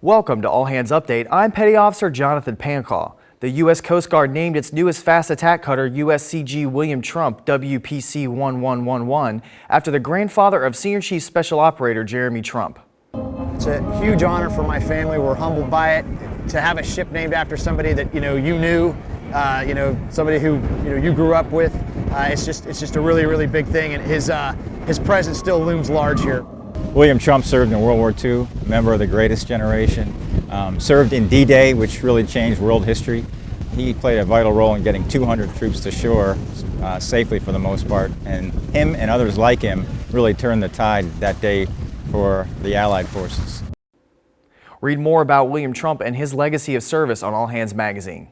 Welcome to All Hands Update. I'm Petty Officer Jonathan Pancall. The U.S. Coast Guard named its newest fast attack cutter USCG William Trump WPC 1111 after the grandfather of Senior Chief Special Operator Jeremy Trump. It's a huge honor for my family. We're humbled by it. To have a ship named after somebody that you know you knew, uh, you know somebody who you know you grew up with. Uh, it's just it's just a really really big thing, and his uh, his presence still looms large here. William Trump served in World War II, member of the greatest generation, um, served in D-Day, which really changed world history. He played a vital role in getting 200 troops to shore uh, safely for the most part, and him and others like him really turned the tide that day for the Allied forces. Read more about William Trump and his legacy of service on All Hands Magazine.